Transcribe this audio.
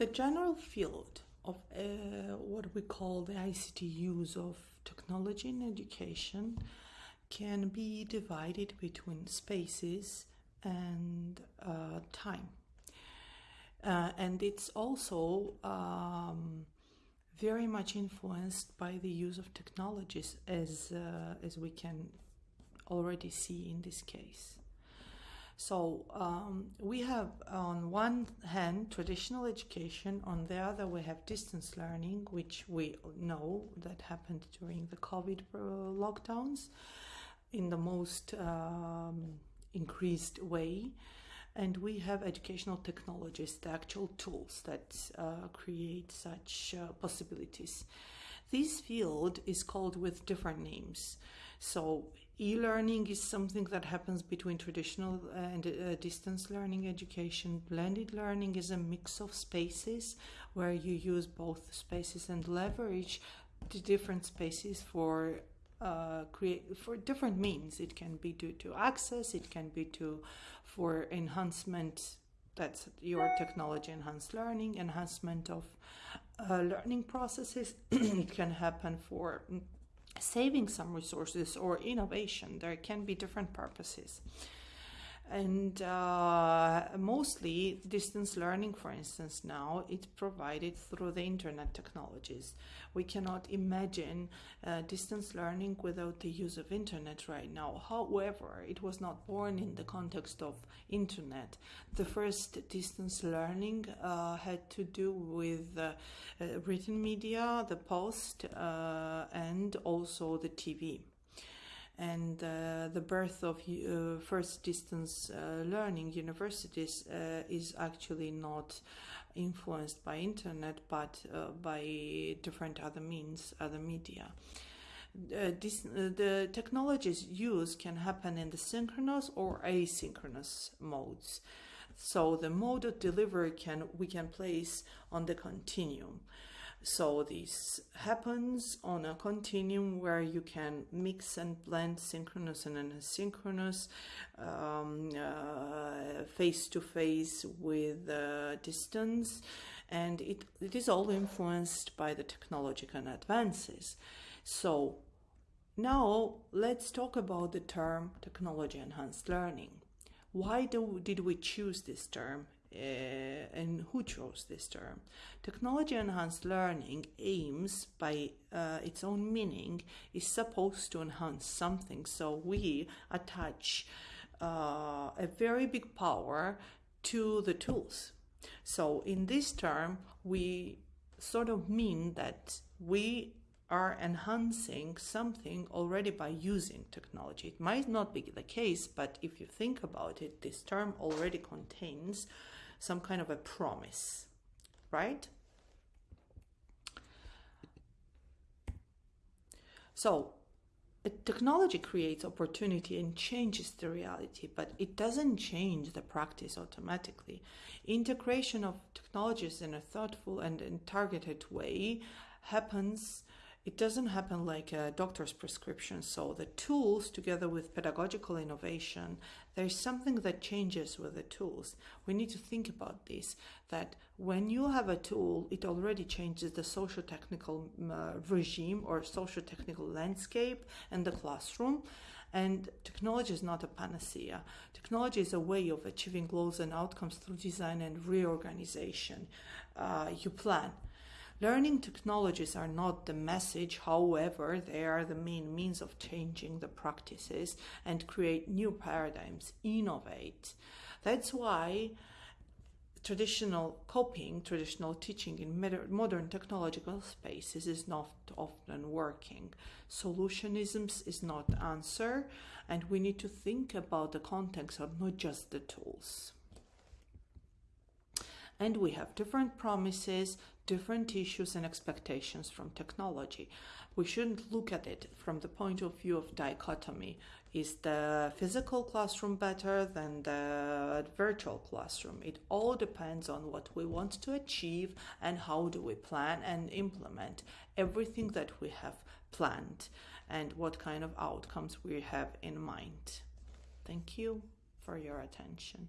The general field of uh, what we call the ICT use of technology in education can be divided between spaces and uh, time. Uh, and it's also um, very much influenced by the use of technologies as, uh, as we can already see in this case. So um, we have on one hand traditional education, on the other we have distance learning, which we know that happened during the COVID uh, lockdowns in the most um, increased way. And we have educational technologies, the actual tools that uh, create such uh, possibilities. This field is called with different names. So e-learning is something that happens between traditional and uh, distance learning education. Blended learning is a mix of spaces where you use both spaces and leverage the different spaces for uh, create for different means. It can be due to access, it can be to for enhancement that's your technology enhanced learning, enhancement of uh, learning processes. it can happen for saving some resources or innovation. There can be different purposes and uh, mostly distance learning for instance now it's provided through the internet technologies. We cannot imagine uh, distance learning without the use of internet right now. However it was not born in the context of internet. The first distance learning uh, had to do with uh, written media the post uh, and also the tv and uh, the birth of uh, first distance uh, learning universities uh, is actually not influenced by internet but uh, by different other means other media. Uh, this, the technologies used can happen in the synchronous or asynchronous modes. So the mode of delivery can we can place on the continuum so this happens on a continuum where you can mix and blend synchronous and asynchronous, face to face with uh, distance, and it, it is all influenced by the technological advances. So now let's talk about the term technology enhanced learning. Why do, did we choose this term and who chose this term. Technology enhanced learning aims by uh, its own meaning is supposed to enhance something. So we attach uh, a very big power to the tools. So in this term, we sort of mean that we are enhancing something already by using technology. It might not be the case, but if you think about it, this term already contains some kind of a promise, right? So technology creates opportunity and changes the reality, but it doesn't change the practice automatically. Integration of technologies in a thoughtful and, and targeted way happens it doesn't happen like a doctor's prescription. So the tools together with pedagogical innovation, there's something that changes with the tools. We need to think about this, that when you have a tool, it already changes the socio-technical uh, regime or socio-technical landscape and the classroom. And technology is not a panacea. Technology is a way of achieving goals and outcomes through design and reorganization. Uh, you plan Learning technologies are not the message, however, they are the main means of changing the practices and create new paradigms, innovate. That's why traditional copying, traditional teaching in modern technological spaces is not often working. Solutionism is not answer, and we need to think about the context of not just the tools and we have different promises, different issues and expectations from technology. We shouldn't look at it from the point of view of dichotomy. Is the physical classroom better than the virtual classroom? It all depends on what we want to achieve and how do we plan and implement everything that we have planned and what kind of outcomes we have in mind. Thank you for your attention.